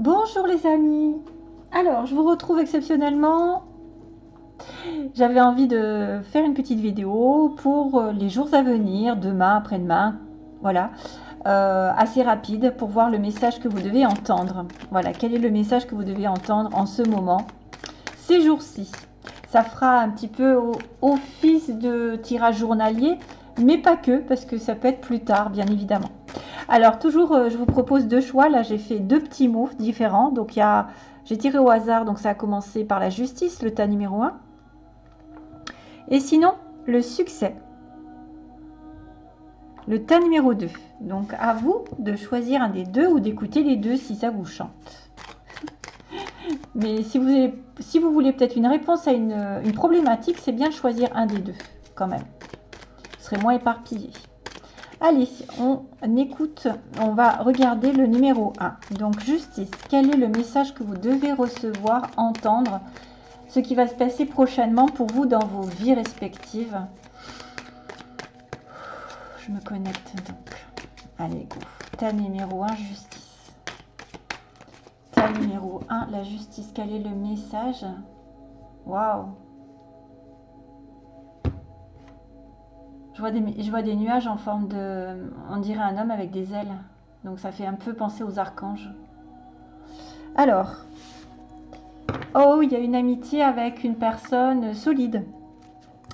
Bonjour les amis Alors, je vous retrouve exceptionnellement. J'avais envie de faire une petite vidéo pour les jours à venir, demain, après-demain, voilà, euh, assez rapide pour voir le message que vous devez entendre. Voilà, quel est le message que vous devez entendre en ce moment, ces jours-ci. Ça fera un petit peu office de tirage journalier, mais pas que, parce que ça peut être plus tard, bien évidemment. Alors, toujours, euh, je vous propose deux choix. Là, j'ai fait deux petits mots différents. Donc, j'ai tiré au hasard, donc ça a commencé par la justice, le tas numéro 1. Et sinon, le succès, le tas numéro 2. Donc, à vous de choisir un des deux ou d'écouter les deux si ça vous chante. Mais si vous, vous voulez peut-être une réponse à une, problématique, c'est bien de choisir un des deux, quand même moins éparpillé. Allez, on écoute, on va regarder le numéro 1. Donc, justice, quel est le message que vous devez recevoir, entendre Ce qui va se passer prochainement pour vous dans vos vies respectives? Je me connecte donc. Allez, go. Ta numéro 1, justice. Ta numéro 1, la justice. Quel est le message? Waouh Je vois, des, nuages en forme de... On dirait un homme avec des ailes. Donc ça fait un peu penser aux archanges. Alors. Oh, il y a une amitié avec une personne solide.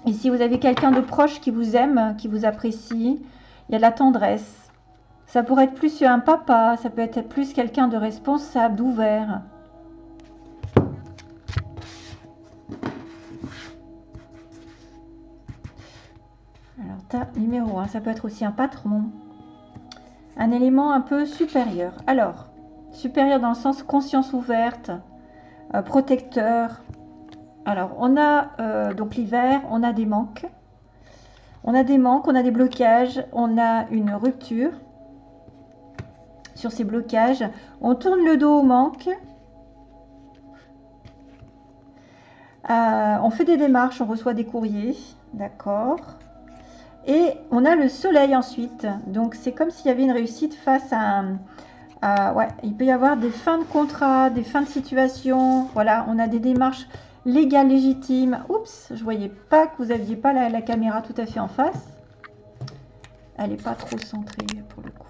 Et si vous avez quelqu'un de proche qui vous aime, qui vous apprécie, il y a de la tendresse. Ça pourrait être plus un papa, ça peut être plus quelqu'un de responsable, d'ouvert. Numéro 1. Ça peut être aussi un patron. Un élément un peu supérieur. Alors, supérieur dans le sens conscience ouverte, euh, protecteur. Alors, on a euh, donc l'hiver, on a des manques. On a des manques, on a des blocages, on a une rupture sur ces blocages. On tourne le dos au manque. Euh, on fait des démarches, on reçoit des courriers. D'accord. Et on a le soleil ensuite. Donc, c'est comme s'il y avait une réussite face à ouais, il peut y avoir des fins de contrat, des fins de situation. Voilà, on a des démarches légales, légitimes. Oups, je voyais pas que vous aviez pas la, caméra tout à fait en face. Elle n'est pas trop centrée pour le coup.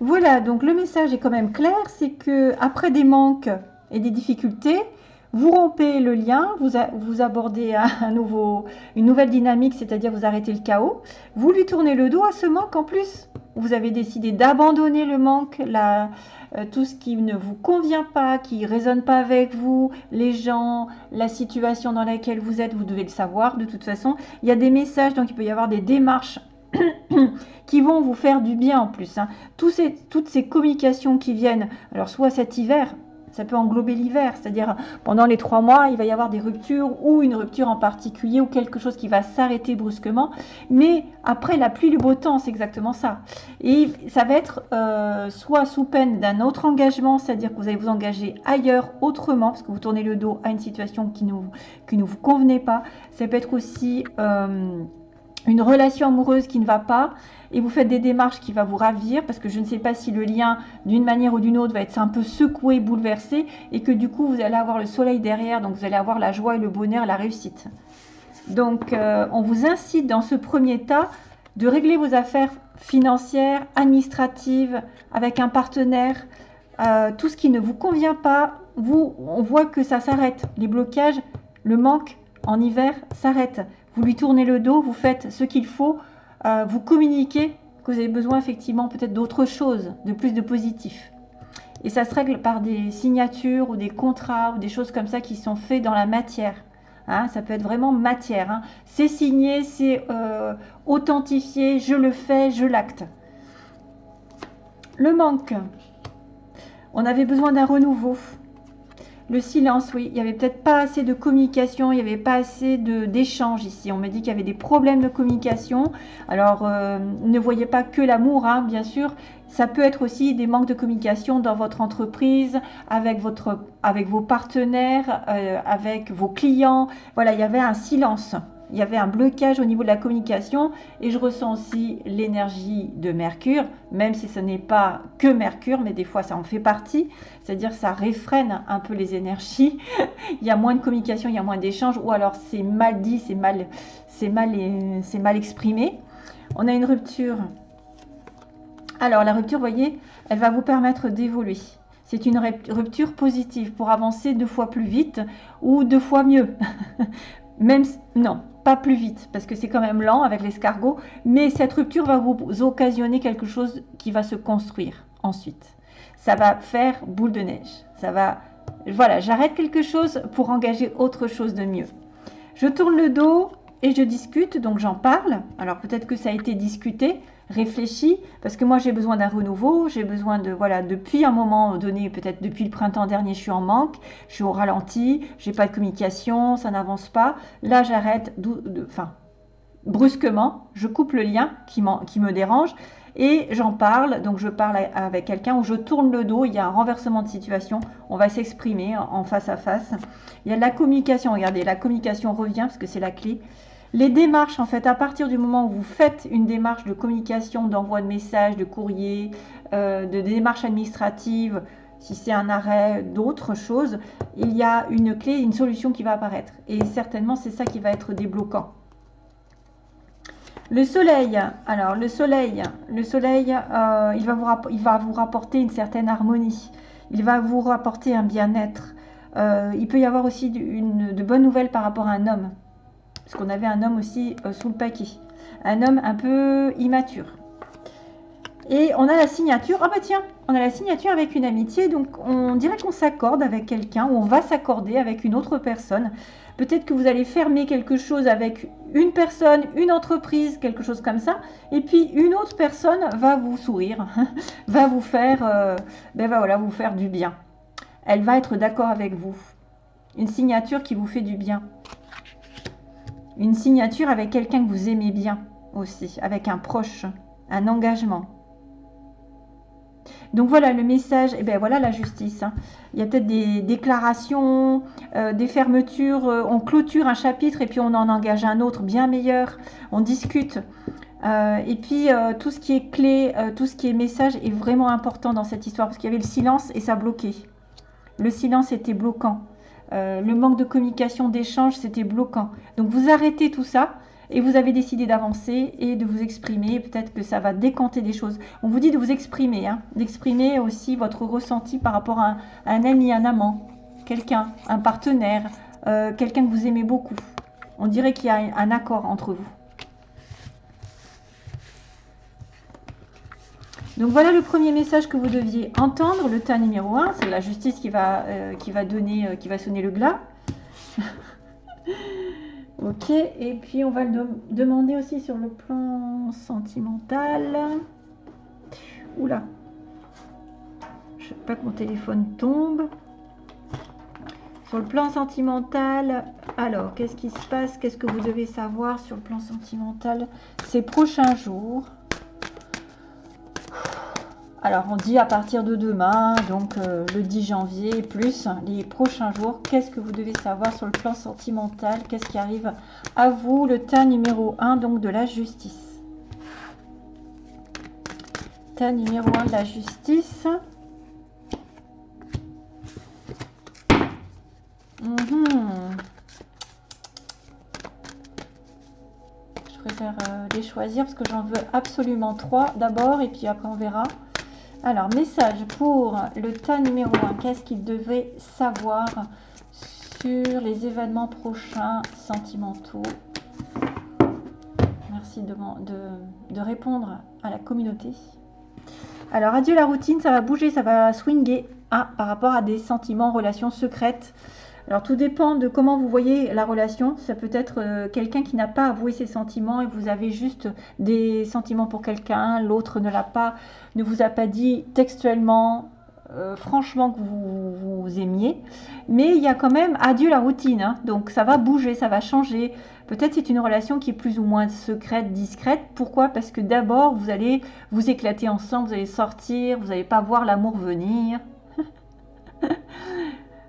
Voilà, donc le message est quand même clair. C'est que après des manques et des difficultés, vous rompez le lien, vous, abordez nouveau, une nouvelle dynamique, c'est-à-dire vous arrêtez le chaos. Vous lui tournez le dos à ce manque en plus. Vous avez décidé d'abandonner le manque, euh, tout ce qui ne vous convient pas, qui ne résonne pas avec vous, les gens, la situation dans laquelle vous êtes, vous devez le savoir de toute façon. Il y a des messages, donc il peut y avoir des démarches qui vont vous faire du bien en plus. Hein. toutes ces communications qui viennent, alors soit cet hiver, ça peut englober l'hiver, c'est-à-dire pendant les trois mois, il va y avoir des ruptures ou une rupture en particulier ou quelque chose qui va s'arrêter brusquement. Mais après la pluie, le beau temps, c'est exactement ça. Et ça va être euh, soit sous peine d'un autre engagement, c'est-à-dire que vous allez vous engager ailleurs autrement, parce que vous tournez le dos à une situation qui, ne vous convenait pas. Ça peut être aussi... Euh, une relation amoureuse qui ne va pas et vous faites des démarches qui vont vous ravir parce que je ne sais pas si le lien d'une manière ou d'une autre va être un peu secoué, bouleversé et que du coup vous allez avoir le soleil derrière donc vous allez avoir la joie et le bonheur, la réussite. Donc euh, on vous incite dans ce premier tas de régler vos affaires financières, administratives avec un partenaire, euh, tout ce qui ne vous convient pas, vous, on voit que ça s'arrête. Les blocages, le manque en hiver s'arrête vous lui tournez le dos, vous faites ce qu'il faut, euh, vous communiquez que vous avez besoin effectivement peut-être d'autre chose, de plus de positif. Et ça se règle par des signatures ou des contrats ou des choses comme ça qui sont faits dans la matière. Hein. ça peut être vraiment matière. Hein. C'est signé, c'est euh, authentifié, je le fais, je l'acte. Le manque. On avait besoin d'un renouveau. Le silence, oui. Il n'y avait peut-être pas assez de communication, il n'y avait pas assez d'échange ici. On me dit qu'il y avait des problèmes de communication. Alors, euh, ne voyez pas que l'amour, hein, bien sûr. Ça peut être aussi des manques de communication dans votre entreprise, avec vos partenaires, euh, avec vos clients. Voilà, il y avait un silence. Il y avait un blocage au niveau de la communication et je ressens aussi l'énergie de Mercure, même si ce n'est pas que Mercure, mais des fois ça en fait partie, c'est-à-dire ça réfrène un peu les énergies, il y a moins de communication, il y a moins d'échanges, ou alors c'est mal dit, c'est mal, c'est mal, c'est mal exprimé. On a une rupture. Alors la rupture, voyez, elle va vous permettre d'évoluer. C'est une rupture positive pour avancer deux fois plus vite ou deux fois mieux. même non, pas plus vite parce que c'est quand même lent avec l'escargot, mais cette rupture va vous occasionner quelque chose qui va se construire ensuite. Ça va faire boule de neige. Ça va voilà, j'arrête quelque chose pour engager autre chose de mieux. Je tourne le dos et je discute, donc j'en parle. Alors peut-être que ça a été discuté, réfléchi, parce que moi j'ai besoin d'un renouveau, j'ai besoin de, voilà, depuis un moment donné, peut-être depuis le printemps dernier, je suis en manque, je suis au ralenti, j'ai pas de communication, ça n'avance pas. Là j'arrête, enfin, brusquement, je coupe le lien qui, me dérange et j'en parle, donc je parle avec quelqu'un où je tourne le dos, il y a un renversement de situation, on va s'exprimer en face à face. Il y a la communication, regardez, la communication revient parce que c'est la clé. Les démarches, en fait, à partir du moment où vous faites une démarche de communication, d'envoi de messages, de courrier, euh, de démarches administratives, si c'est un arrêt, d'autres choses, il y a une clé, une solution qui va apparaître. Et certainement, c'est ça qui va être débloquant. Le soleil, alors le soleil, le soleil, euh, il, va vous rapporter une certaine harmonie. Il va vous rapporter un bien-être. Euh, il peut y avoir aussi de bonnes nouvelles par rapport à un homme parce qu'on avait un homme aussi euh, sous le paquet. Un homme un peu immature. Et on a la signature, ah bah tiens, on a la signature avec une amitié, donc on dirait qu'on s'accorde avec quelqu'un, ou on va s'accorder avec une autre personne. Peut-être que vous allez fermer quelque chose avec une personne, une entreprise, quelque chose comme ça, et puis une autre personne va vous sourire, va vous faire, euh, ben vous faire du bien. Elle va être d'accord avec vous. Une signature qui vous fait du bien. Une signature avec quelqu'un que vous aimez bien aussi, avec un proche, un engagement. Donc voilà le message, et eh bien voilà la justice. Hein. Il y a peut-être des déclarations, euh, des fermetures, euh, on clôture un chapitre et puis on en engage un autre bien meilleur, on discute. Euh, et puis tout ce qui est clé, tout ce qui est message est vraiment important dans cette histoire parce qu'il y avait le silence et ça bloquait. Le silence était bloquant. Euh, le manque de communication, d'échange, c'était bloquant. Donc vous arrêtez tout ça et vous avez décidé d'avancer et de vous exprimer. Peut-être que ça va décanter des choses. On vous dit de vous exprimer, hein, d'exprimer aussi votre ressenti par rapport à un, ami, un amant, quelqu'un, un partenaire, euh, quelqu'un que vous aimez beaucoup. On dirait qu'il y a un accord entre vous. Donc voilà le premier message que vous deviez entendre, le tas numéro 1, c'est la justice qui va, euh, donner, euh, qui va sonner le glas. ok, et puis on va le demander aussi sur le plan sentimental. Oula, je ne veux pas que mon téléphone tombe. Sur le plan sentimental, alors qu'est-ce qui se passe? Qu'est-ce que vous devez savoir sur le plan sentimental ces prochains jours? Alors, on dit à partir de demain, donc euh, le 10 janvier, plus les prochains jours, qu'est-ce que vous devez savoir sur le plan sentimental? Qu'est-ce qui arrive à vous? Le tas numéro 1, donc de la justice. Tas numéro 1 de la justice. Mhm. Je préfère euh, les choisir parce que j'en veux absolument trois d'abord et puis après on verra. Alors, message pour le tas numéro 1. Qu'est-ce qu'il devait savoir sur les événements prochains sentimentaux? Merci de, répondre à la communauté. Alors, adieu la routine, ça va bouger, ça va swinger ah, par rapport à des sentiments, relations secrètes. Alors tout dépend de comment vous voyez la relation. Ça peut être euh, quelqu'un qui n'a pas avoué ses sentiments et vous avez juste des sentiments pour quelqu'un, l'autre ne l'a pas, ne vous a pas dit textuellement, euh, franchement que vous, vous, aimiez. Mais il y a quand même adieu la routine. Hein. Donc ça va bouger, ça va changer. Peut-être c'est une relation qui est plus ou moins secrète, discrète. Pourquoi? Parce que d'abord vous allez vous éclater ensemble, vous allez sortir, vous n'allez pas voir l'amour venir.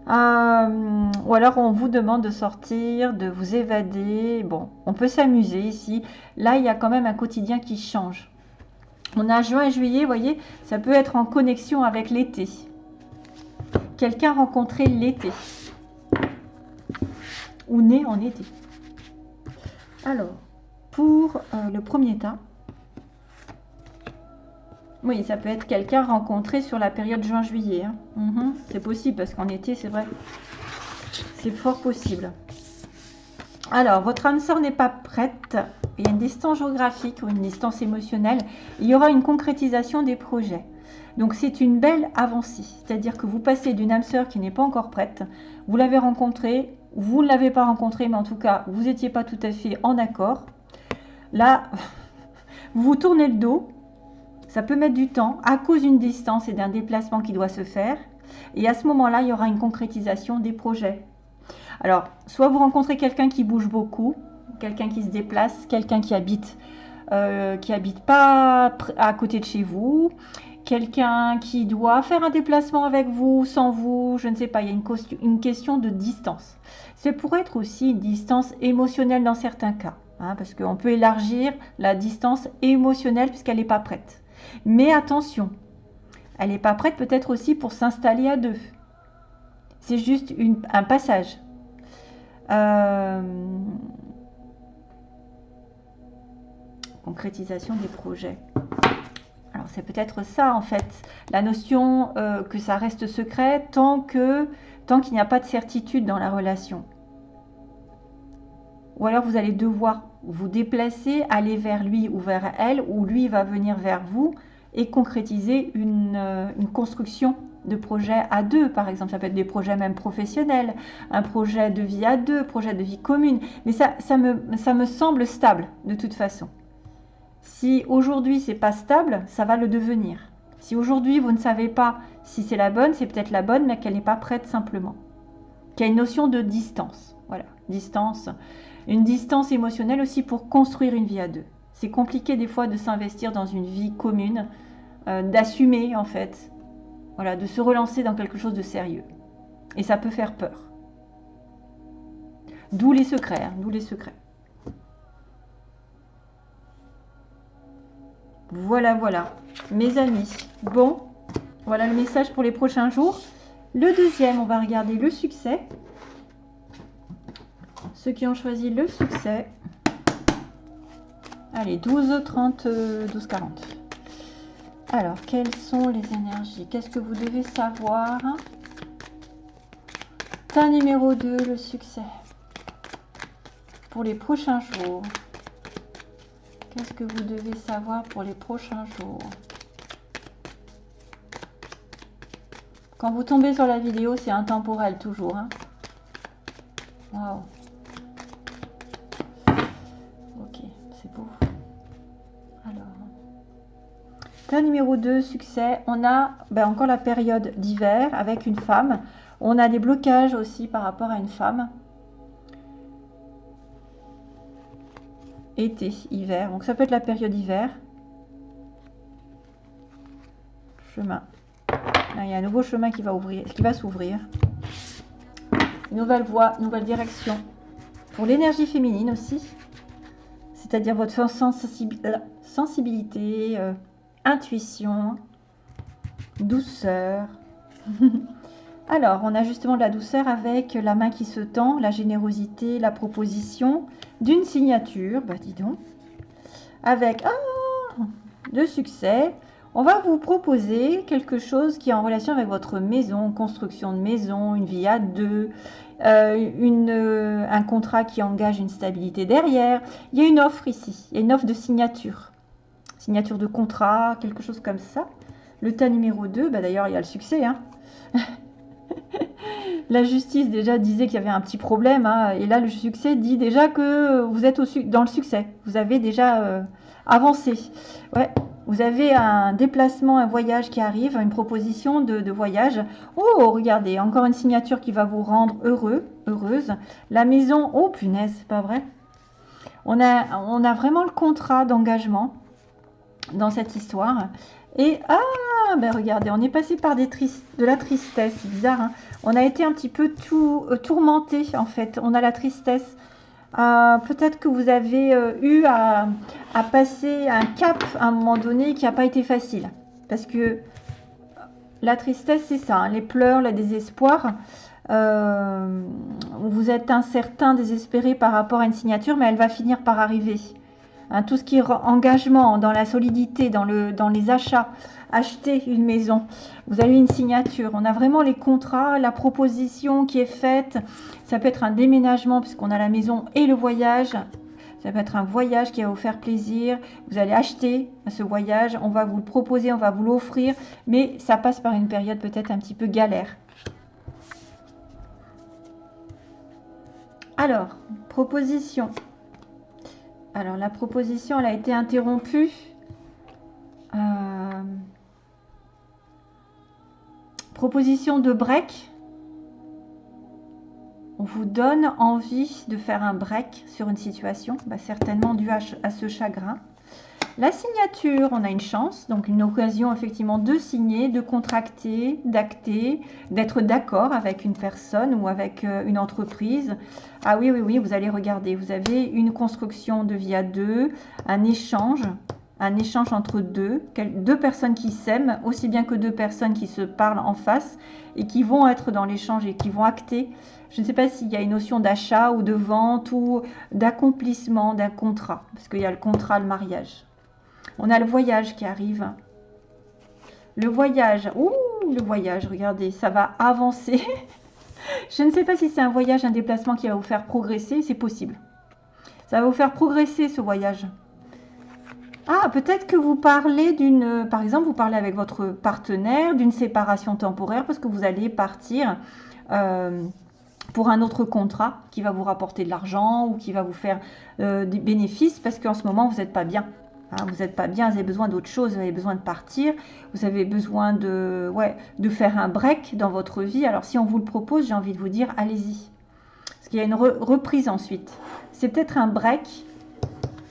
Euh, ou alors on vous demande de sortir, de vous évader. Bon, on peut s'amuser ici. Là, il y a quand même un quotidien qui change. On a juin et juillet, vous voyez, ça peut être en connexion avec l'été. Quelqu'un rencontré l'été. Ou né en été. Alors, pour euh, le premier tas, oui, ça peut être quelqu'un rencontré sur la période juin-juillet. Hein. Mhm, c'est possible parce qu'en été, c'est vrai. C'est fort possible. Alors, votre âme sœur n'est pas prête. Il y a une distance géographique ou une distance émotionnelle. Il y aura une concrétisation des projets. Donc, c'est une belle avancée. C'est-à-dire que vous passez d'une âme sœur qui n'est pas encore prête. Vous l'avez rencontrée. Vous ne l'avez pas rencontrée, mais en tout cas, vous n'étiez pas tout à fait en accord. Là, vous vous tournez le dos ça peut mettre du temps à cause d'une distance et d'un déplacement qui doit se faire. Et à ce moment-là, il y aura une concrétisation des projets. Alors, soit vous rencontrez quelqu'un qui bouge beaucoup, quelqu'un qui se déplace, quelqu'un qui habite, euh, qui habite pas à côté de chez vous, quelqu'un qui doit faire un déplacement avec vous, sans vous, je ne sais pas, il y a une, question de distance. C'est pour être aussi une distance émotionnelle dans certains cas, hein, parce qu'on peut élargir la distance émotionnelle puisqu'elle n'est pas prête. Mais attention, elle n'est pas prête peut-être aussi pour s'installer à deux. C'est juste un passage. Euh, concrétisation des projets. Alors c'est peut-être ça en fait, la notion euh, que ça reste secret tant que tant qu'il n'y a pas de certitude dans la relation. Ou alors vous allez devoir vous déplacer, aller vers lui ou vers elle, ou lui va venir vers vous et concrétiser une, euh, construction de projet à deux, par exemple. Ça peut être des projets même professionnels, un projet de vie à deux, projet de vie commune. Mais ça, ça, me, ça me semble stable de toute façon. Si aujourd'hui c'est pas stable, ça va le devenir. Si aujourd'hui vous ne savez pas si c'est la bonne, c'est peut-être la bonne, mais qu'elle n'est pas prête simplement. Qu'il y a une notion de distance. Voilà, distance une distance émotionnelle aussi pour construire une vie à deux. C'est compliqué des fois de s'investir dans une vie commune, euh, d'assumer en fait, voilà, de se relancer dans quelque chose de sérieux. Et ça peut faire peur. D'où les secrets, hein, d'où les secrets. Voilà, voilà, mes amis. Bon, voilà le message pour les prochains jours. Le deuxième, on va regarder le succès. Ceux qui ont choisi le succès. Allez, 12, 30, 12, 40. Alors, quelles sont les énergies? Qu'est-ce que vous devez savoir? Ta numéro 2, le succès. Pour les prochains jours. Qu'est-ce que vous devez savoir pour les prochains jours? Quand vous tombez sur la vidéo, c'est intemporel toujours. Hein Waouh numéro 2, succès, on a ben, encore la période d'hiver avec une femme. On a des blocages aussi par rapport à une femme. Été, hiver. Donc ça peut être la période hiver. Chemin. il y a un nouveau chemin qui va ouvrir, qui va s'ouvrir. Nouvelle voie, nouvelle direction. Pour l'énergie féminine aussi. C'est-à-dire votre sensibilité, euh, intuition, douceur. Alors, on a justement de la douceur avec la main qui se tend, la générosité, la proposition d'une signature, bah dis donc, avec ah, de succès. On va vous proposer quelque chose qui est en relation avec votre maison, construction de maison, une vie à deux, euh, euh, un contrat qui engage une stabilité derrière. Il y a une offre ici, il y a une offre de signature signature de contrat, quelque chose comme ça. Le tas numéro 2, bah d'ailleurs, il y a le succès. Hein. la justice déjà disait qu'il y avait un petit problème. Hein, et là, le succès dit déjà que vous êtes dans le succès. Vous avez déjà euh, avancé. Vous avez un déplacement, un voyage qui arrive, une proposition de, voyage. Oh, regardez, encore une signature qui va vous rendre heureux, heureuse. La maison, oh punaise, c'est pas vrai. On a vraiment le contrat d'engagement dans cette histoire. Et ah, ben regardez, on est passé par de la tristesse, c'est bizarre. Hein. on a été un petit peu tout euh, tourmenté en fait. On a la tristesse. Euh, peut-être que vous avez euh, eu à, passer un cap à un moment donné qui n'a pas été facile. Parce que la tristesse, c'est ça, hein, les pleurs, le désespoir. vous êtes incertain, désespéré par rapport à une signature, mais elle va finir par arriver. Hein, tout ce qui est engagement dans la solidité, dans, le, dans les achats, acheter une maison, vous avez une signature. On a vraiment les contrats, la proposition qui est faite. Ça peut être un déménagement puisqu'on a la maison et le voyage. Ça peut être un voyage qui va vous faire plaisir. Vous allez acheter ce voyage. On va vous le proposer, on va vous l'offrir. Mais ça passe par une période peut-être un petit peu galère. Alors, proposition. Alors, la proposition, elle a été interrompue. Euh, proposition de break. On vous donne envie de faire un break sur une situation, bah, certainement dû à, ce chagrin. La signature, on a une chance, donc une occasion effectivement de signer, de contracter, d'acter, d'être d'accord avec une personne ou avec euh, une entreprise. Ah oui, oui, oui, vous allez regarder, vous avez une construction de vie à deux, un échange, un échange entre deux, deux personnes qui s'aiment, aussi bien que deux personnes qui se parlent en face et qui vont être dans l'échange et qui vont acter. Je ne sais pas s'il y a une notion d'achat ou de vente ou d'accomplissement d'un contrat, parce qu'il y a le contrat, le mariage. On a le voyage qui arrive. Le voyage, ouh, le voyage, regardez, ça va avancer. Je ne sais pas si c'est un voyage, un déplacement qui va vous faire progresser, c'est possible. Ça va vous faire progresser ce voyage. Ah, peut-être que vous parlez d'une, par exemple, vous parlez avec votre partenaire d'une séparation temporaire parce que vous allez partir euh, pour un autre contrat qui va vous rapporter de l'argent ou qui va vous faire euh, des bénéfices parce qu'en ce moment, vous n'êtes pas bien. Hein, vous n'êtes pas bien, vous avez besoin d'autre chose, vous avez besoin de partir, vous avez besoin de, ouais, de faire un break dans votre vie. Alors si on vous le propose, j'ai envie de vous dire, allez-y. Parce qu'il y a une reprise ensuite. C'est peut-être un break,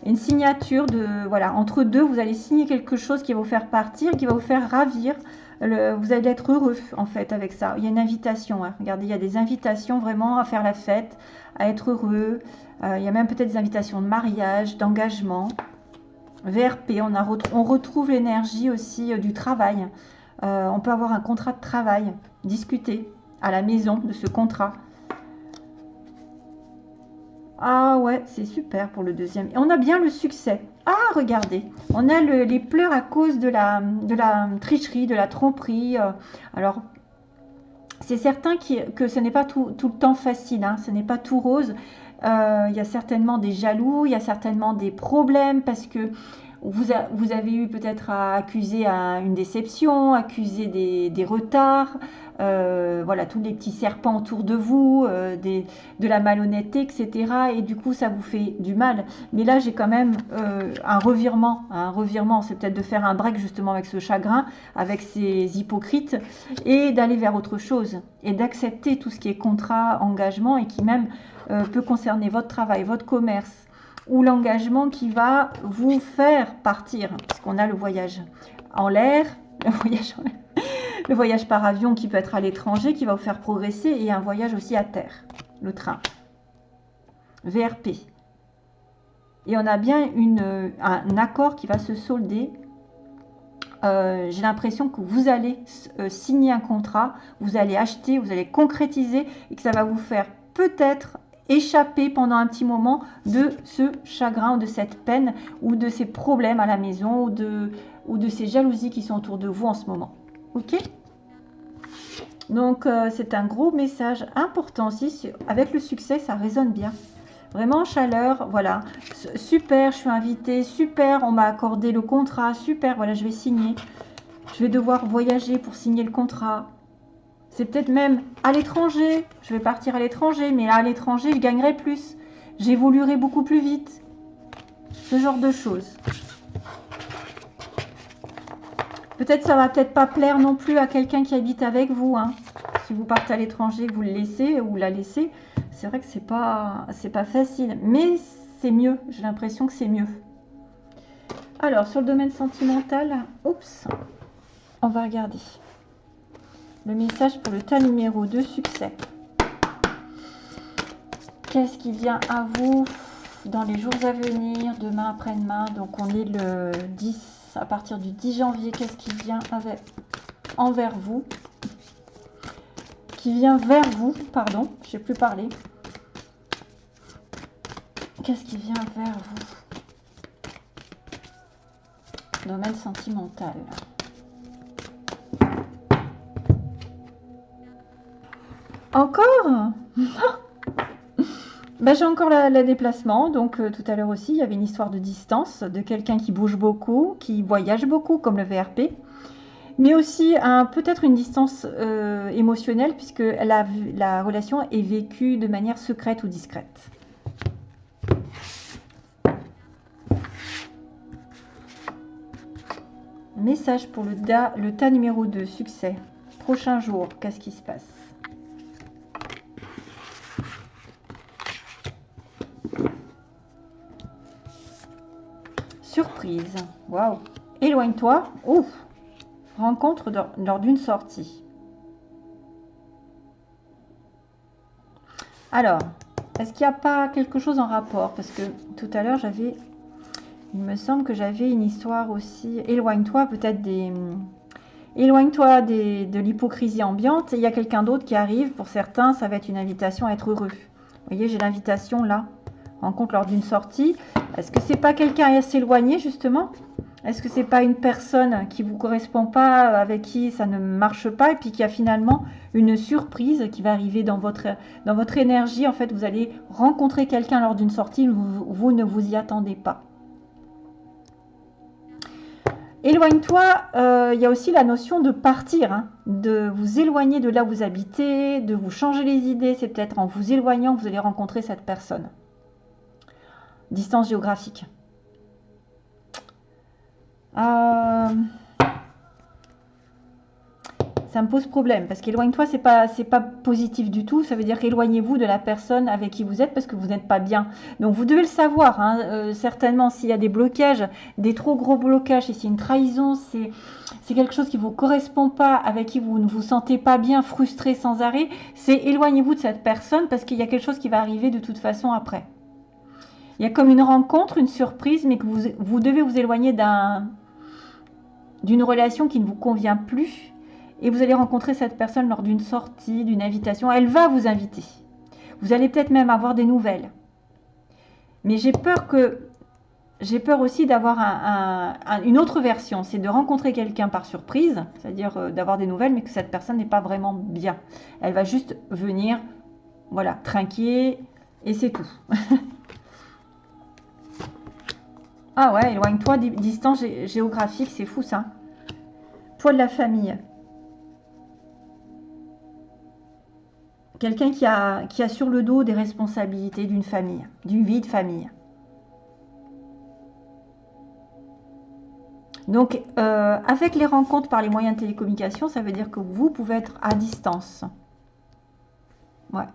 une signature de, voilà, entre deux, vous allez signer quelque chose qui va vous faire partir, qui va vous faire ravir. vous allez être heureux en fait avec ça. Il y a une invitation. Hein. Regardez, il y a des invitations vraiment à faire la fête, à être heureux. Euh, il y a même peut-être des invitations de mariage, d'engagement. VRP, on, on retrouve l'énergie aussi euh, du travail. Euh, on peut avoir un contrat de travail, discuter à la maison de ce contrat. Ah ouais, c'est super pour le deuxième. Et on a bien le succès. Ah, regardez, on a les pleurs à cause de la, de la tricherie, de la tromperie. Euh. alors, c'est certain que ce n'est pas tout, le temps facile, hein. ce n'est pas tout rose. Euh, il y a certainement des jaloux, il y a certainement des problèmes parce que vous, avez eu peut-être à accuser une déception, accuser des, retards, euh, voilà, tous les petits serpents autour de vous, euh, de la malhonnêteté, etc. Et du coup, ça vous fait du mal. Mais là, j'ai quand même un revirement. Un revirement, c'est peut-être de faire un break justement avec ce chagrin, avec ces hypocrites, et d'aller vers autre chose, et d'accepter tout ce qui est contrat, engagement, et qui même euh, peut concerner votre travail, votre commerce ou l'engagement qui va vous faire partir, parce qu'on a le voyage en l'air, le voyage, par avion qui peut être à l'étranger, qui va vous faire progresser, et un voyage aussi à terre, le train. VRP. Et on a bien une, un accord qui va se solder. Euh, j'ai l'impression que vous allez euh, signer un contrat, vous allez acheter, vous allez concrétiser et que ça va vous faire peut-être échapper pendant un petit moment de ce chagrin ou de cette peine ou de ces problèmes à la maison ou de, ou ces jalousies qui sont autour de vous en ce moment. Ok? Donc euh, c'est un gros message important aussi. Avec le succès, ça résonne bien. Vraiment chaleur, voilà. Super, je suis invitée. Super, on m'a accordé le contrat. Super, voilà, je vais signer. Je vais devoir voyager pour signer le contrat. C'est peut-être même à l'étranger. Je vais partir à l'étranger, mais à l'étranger, je gagnerai plus. J'évoluerai beaucoup plus vite. Ce genre de choses. Peut-être ça va peut-être pas plaire non plus à quelqu'un qui habite avec vous. Hein. Si vous partez à l'étranger, vous le laissez ou la laissez, c'est vrai que c'est pas pas facile, mais c'est mieux. J'ai l'impression que c'est mieux. Alors sur le domaine sentimental, oups, on va regarder. Le message pour le tas numéro 2, succès. Qu'est-ce qui vient à vous dans les jours à venir, demain, après-demain? Donc on est le 10, à partir du 10 janvier, qu'est-ce qui vient envers vous? Qui vient vers vous, pardon, je sais plus parler. Qu'est-ce qui vient vers vous? Domaine sentimental. Encore bah, J'ai encore le déplacement. Donc euh, tout à l'heure aussi, il y avait une histoire de distance, de quelqu'un qui bouge beaucoup, qui voyage beaucoup, comme le VRP. Mais aussi peut-être une distance euh, émotionnelle, puisque la, la relation est vécue de manière secrète ou discrète. Message pour le, le tas numéro 2, succès. Prochain jour, qu'est-ce qui se passe? Surprise. Waouh. Éloigne-toi. Ouf. Rencontre lors d'une sortie. Alors, est-ce qu'il n'y a pas quelque chose en rapport? Parce que tout à l'heure, j'avais... Il me semble que j'avais une histoire aussi... Éloigne-toi peut-être des... Éloigne-toi de l'hypocrisie ambiante. Il y a quelqu'un d'autre qui arrive. Pour certains, ça va être une invitation à être heureux. Vous voyez, j'ai l'invitation là. Rencontre lors d'une sortie. Est-ce que c'est pas quelqu'un à s'éloigner justement? Est-ce que c'est pas une personne qui vous correspond pas, avec qui ça ne marche pas et puis qui a finalement une surprise qui va arriver dans votre, énergie? En fait, vous allez rencontrer quelqu'un lors d'une sortie, vous, vous ne vous y attendez pas. Éloigne-toi, euh, il y a aussi la notion de partir, hein, de vous éloigner de là où vous habitez, de vous changer les idées. C'est peut-être en vous éloignant que vous allez rencontrer cette personne distance géographique. Euh, ça me pose problème parce qu'éloigne-toi, c'est pas c'est pas positif du tout. Ça veut dire éloignez-vous de la personne avec qui vous êtes parce que vous n'êtes pas bien. Donc vous devez le savoir. Hein. Euh, certainement, s'il y a des blocages, des trop gros blocages, si c'est une trahison, c'est c'est quelque chose qui vous correspond pas, avec qui vous ne vous sentez pas bien, frustré sans arrêt, c'est éloignez-vous de cette personne parce qu'il y a quelque chose qui va arriver de toute façon après. Il y a comme une rencontre, une surprise, mais que vous, vous devez vous éloigner d'une relation qui ne vous convient plus. Et vous allez rencontrer cette personne lors d'une sortie, d'une invitation. Elle va vous inviter. Vous allez peut-être même avoir des nouvelles. Mais j'ai peur que j'ai peur aussi d'avoir une autre version, c'est de rencontrer quelqu'un par surprise, c'est-à-dire euh, d'avoir des nouvelles, mais que cette personne n'est pas vraiment bien. Elle va juste venir, voilà, trinquer, et c'est tout. Ah ouais, éloigne-toi, distance géographique, c'est fou ça. Poids de la famille. Quelqu'un qui a, qui a sur le dos des responsabilités d'une famille, d'une vie de famille. Donc, euh, avec les rencontres par les moyens de télécommunication, ça veut dire que vous pouvez être à distance. Ouais.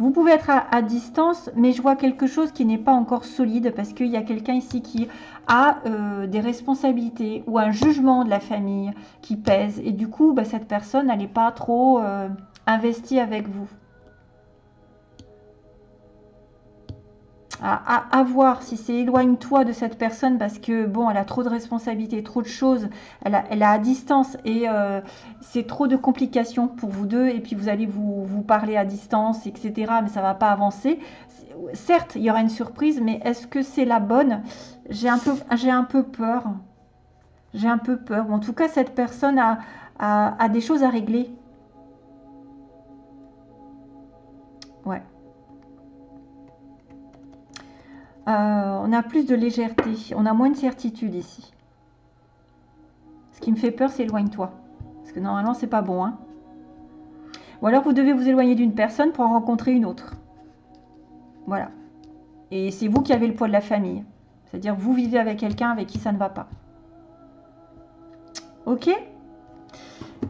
Vous pouvez être à, distance, mais je vois quelque chose qui n'est pas encore solide parce qu'il y a quelqu'un ici qui a euh, des responsabilités ou un jugement de la famille qui pèse. Et du coup, bah, cette personne, n'est pas trop euh, investie avec vous. À, voir si c'est éloigne-toi de cette personne parce que bon, elle a trop de responsabilités, trop de choses, elle a, à distance et euh, c'est trop de complications pour vous deux et puis vous allez vous, parler à distance, etc. Mais ça va pas avancer. Certes, il y aura une surprise, mais est-ce que c'est la bonne? J'ai un peu, peur. J'ai un peu peur. en tout cas, cette personne a des choses à régler. Euh, on a plus de légèreté, on a moins de certitude ici. Ce qui me fait peur, c'est éloigne-toi. Parce que normalement, c'est pas bon. Hein. Ou alors, vous devez vous éloigner d'une personne pour en rencontrer une autre. Voilà. Et c'est vous qui avez le poids de la famille. C'est-à-dire, vous vivez avec quelqu'un avec qui ça ne va pas. Ok?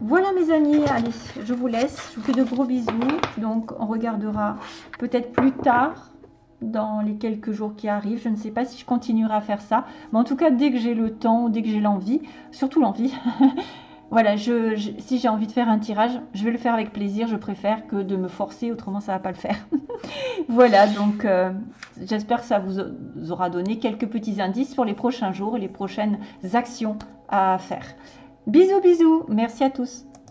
Voilà mes amis, allez, je vous laisse. Je vous fais de gros bisous. Donc, on regardera peut-être plus tard dans les quelques jours qui arrivent. Je ne sais pas si je continuerai à faire ça. Mais en tout cas, dès que j'ai le temps, dès que j'ai l'envie, surtout l'envie, voilà, je, si j'ai envie de faire un tirage, je vais le faire avec plaisir. Je préfère que de me forcer, autrement ça va pas le faire. voilà, donc euh, j'espère que ça vous aura donné quelques petits indices pour les prochains jours et les prochaines actions à faire. Bisous, bisous. Merci à tous.